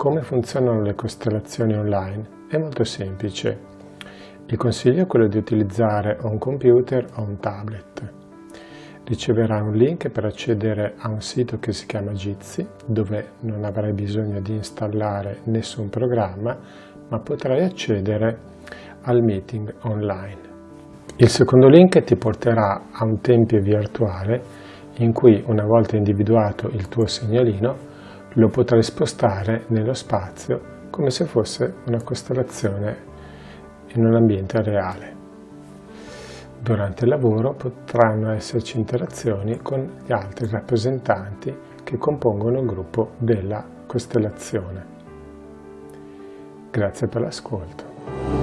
Come funzionano le costellazioni online? È molto semplice. Il consiglio è quello di utilizzare un computer o un tablet. Riceverà un link per accedere a un sito che si chiama Jitsi, dove non avrai bisogno di installare nessun programma, ma potrai accedere al meeting online. Il secondo link ti porterà a un tempio virtuale in cui una volta individuato il tuo segnalino lo potrai spostare nello spazio come se fosse una costellazione in un ambiente reale. Durante il lavoro potranno esserci interazioni con gli altri rappresentanti che compongono il gruppo della costellazione. Grazie per l'ascolto.